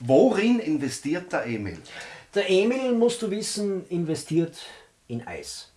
Worin investiert der Emil? Der Emil, musst du wissen, investiert in Eis.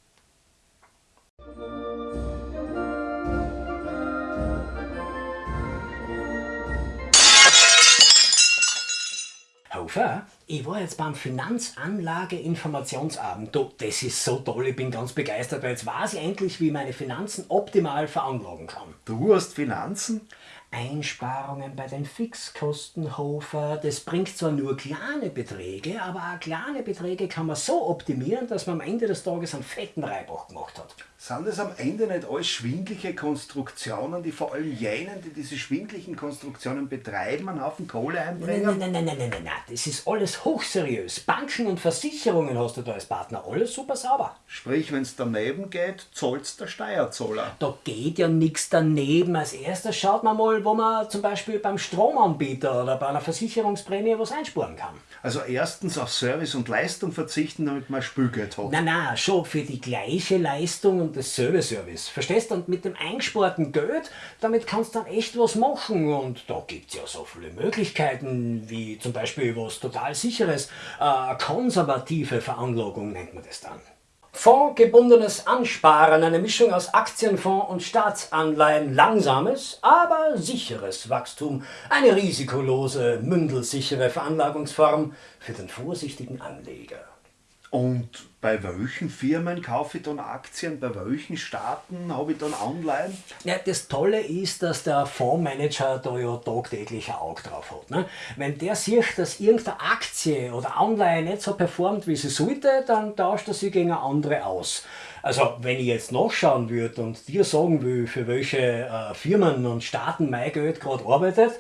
Hofer, ich war jetzt beim Finanzanlage-Informationsabend. Du, das ist so toll, ich bin ganz begeistert, weil jetzt weiß ich endlich, wie ich meine Finanzen optimal veranlagen kann. Du hast Finanzen? Einsparungen bei den Fixkosten, Hofer, das bringt zwar nur kleine Beträge, aber auch kleine Beträge kann man so optimieren, dass man am Ende des Tages einen fetten Reibach gemacht hat. Sind das am Ende nicht alles schwindliche Konstruktionen, die vor allem jenen, die diese schwindlichen Konstruktionen betreiben, einen Haufen Kohle einbringen? Nein, nein, nein, nein, nein, nein, nein, das ist alles hochseriös. Banken und Versicherungen hast du da als Partner, alles super sauber. Sprich, wenn es daneben geht, zahlt's der Steuerzahler. Da geht ja nichts daneben. Als erstes schaut man mal, wo man zum Beispiel beim Stromanbieter oder bei einer Versicherungsprämie was einsparen kann. Also erstens auf Service und Leistung verzichten, damit man Spülgeld hat. Na na, schon für die gleiche Leistung und dasselbe Service. Verstehst du? Und mit dem eingesparten Geld, damit kannst du dann echt was machen. Und da gibt es ja so viele Möglichkeiten, wie zum Beispiel was total sicheres, äh, konservative Veranlagung nennt man das dann. Fondsgebundenes Ansparen, eine Mischung aus Aktienfonds und Staatsanleihen, langsames, aber sicheres Wachstum, eine risikolose, mündelsichere Veranlagungsform für den vorsichtigen Anleger. Und bei welchen Firmen kaufe ich dann Aktien? Bei welchen Staaten habe ich dann Anleihen? Ja, das Tolle ist, dass der Fondsmanager da ja tagtäglich ein Auge drauf hat. Ne? Wenn der sieht, dass irgendeine Aktie oder Anleihe nicht so performt, wie sie sollte, dann tauscht er sie gegen eine andere aus. Also wenn ich jetzt nachschauen würde und dir sagen will, für welche äh, Firmen und Staaten mein Geld gerade arbeitet,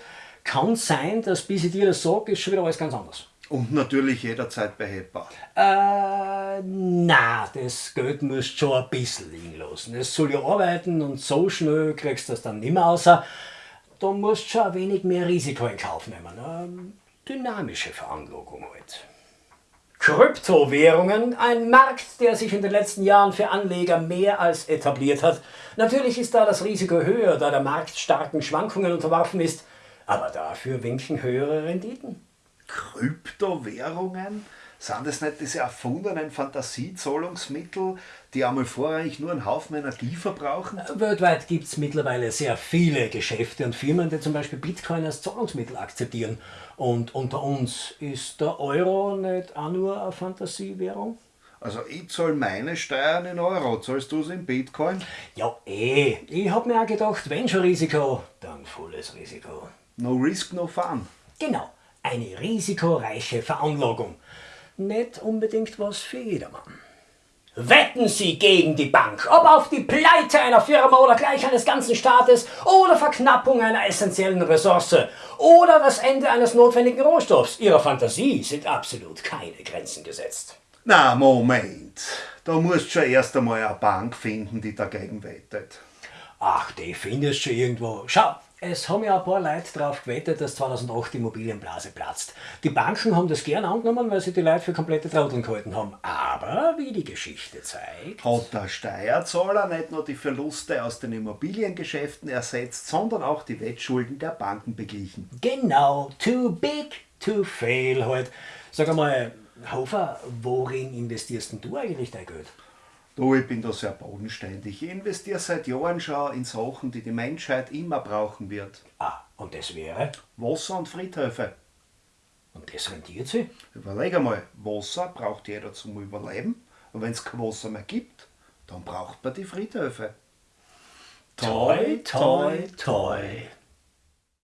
kann es sein, dass bis ich dir das sage, ist schon wieder alles ganz anders. Und natürlich jederzeit behebbar. Äh, na, das Geld musst schon ein bisschen liegen lassen. Es soll ja arbeiten und so schnell kriegst du das dann nicht mehr raus. Da musst du schon ein wenig mehr Risiko in Kauf nehmen. Eine dynamische Veranlagung halt. Kryptowährungen, ein Markt, der sich in den letzten Jahren für Anleger mehr als etabliert hat. Natürlich ist da das Risiko höher, da der Markt starken Schwankungen unterworfen ist, aber dafür winken höhere Renditen. Kryptowährungen? Sind das nicht diese erfundenen Fantasiezahlungsmittel, die einmal vorrangig nur einen Haufen Energie verbrauchen? Weltweit gibt es mittlerweile sehr viele Geschäfte und Firmen, die zum Beispiel Bitcoin als Zahlungsmittel akzeptieren. Und unter uns ist der Euro nicht auch nur eine Fantasiewährung? Also ich zahle meine Steuern in Euro, zahlst du es in Bitcoin? Ja eh, ich hab mir auch gedacht, wenn schon Risiko, dann volles Risiko. No risk, no fun. Genau. Eine risikoreiche Veranlagung. Nicht unbedingt was für jedermann. Wetten Sie gegen die Bank, ob auf die Pleite einer Firma oder gleich eines ganzen Staates oder Verknappung einer essentiellen Ressource oder das Ende eines notwendigen Rohstoffs. Ihrer Fantasie sind absolut keine Grenzen gesetzt. Na, Moment. Da musst du schon erst einmal eine Bank finden, die dagegen wettet. Ach, die findest du irgendwo. Schau, es haben ja ein paar Leute darauf gewettet, dass 2008 die Immobilienblase platzt. Die Banken haben das gern angenommen, weil sie die Leute für komplette Trotteln gehalten haben. Aber, wie die Geschichte zeigt... Hat der Steuerzahler nicht nur die Verluste aus den Immobiliengeschäften ersetzt, sondern auch die Wettschulden der Banken beglichen. Genau, too big to fail halt. Sag einmal, Hofer, worin investierst denn du eigentlich dein Geld? Du, ich bin da sehr bodenständig. Ich investiere seit Jahren schon in Sachen, die die Menschheit immer brauchen wird. Ah, und das wäre? Wasser und Friedhöfe. Und das rentiert sich? Überleg einmal, Wasser braucht jeder zum Überleben. Und wenn es kein Wasser mehr gibt, dann braucht man die Friedhöfe. Toi, toi, toi.